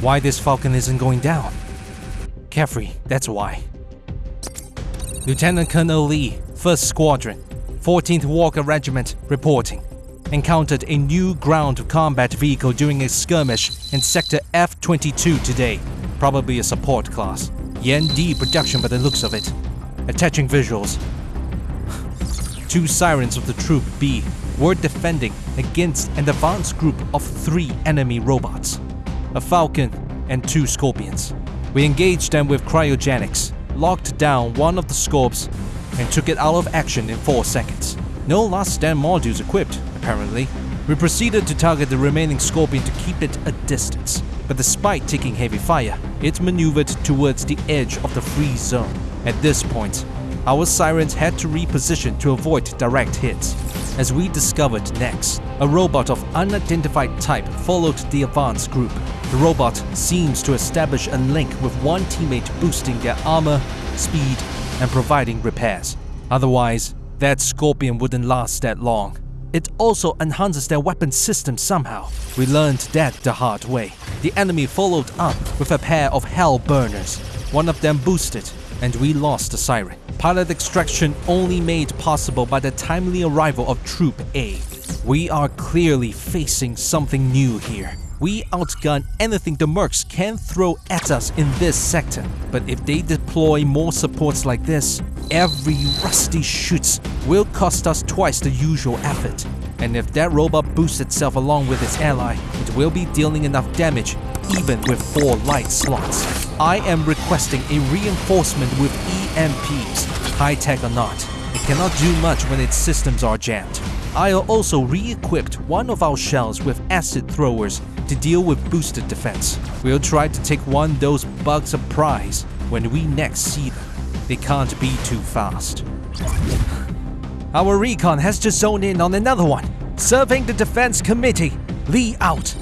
Why this Falcon isn't going down? Carefree, that's why. Lieutenant Colonel Lee, 1st Squadron, 14th Walker Regiment, reporting. Encountered a new ground combat vehicle during a skirmish in Sector F-22 today. Probably a support class. Yan D production by the looks of it. Attaching visuals. Two sirens of the Troop B were defending against an advanced group of three enemy robots. A Falcon and two Scorpions. We engaged them with cryogenics, locked down one of the Scorps, and took it out of action in 4 seconds. No last stand modules equipped, apparently. We proceeded to target the remaining Scorpion to keep it a distance, but despite taking heavy fire, it maneuvered towards the edge of the freeze zone. At this point, our sirens had to reposition to avoid direct hits. As we discovered next, a robot of unidentified type followed the advance group. The robot seems to establish a link with one teammate boosting their armor, speed, and providing repairs. Otherwise, that Scorpion wouldn't last that long. It also enhances their weapon system somehow. We learned that the hard way. The enemy followed up with a pair of Hellburners. One of them boosted, and we lost the Siren. Pilot extraction only made possible by the timely arrival of Troop A. We are clearly facing something new here. We outgun anything the Mercs can throw at us in this sector. But if they deploy more supports like this, every rusty shoots will cost us twice the usual effort. And if that robot boosts itself along with its ally, it will be dealing enough damage even with 4 light slots. I am requesting a reinforcement with EMPs, high-tech or not. It cannot do much when its systems are jammed. I also re-equipped one of our shells with acid throwers to deal with boosted defense. We'll try to take one those bugs a prize when we next see them. They can't be too fast. Our recon has just zoned in on another one. Serving the defense committee. Lee out.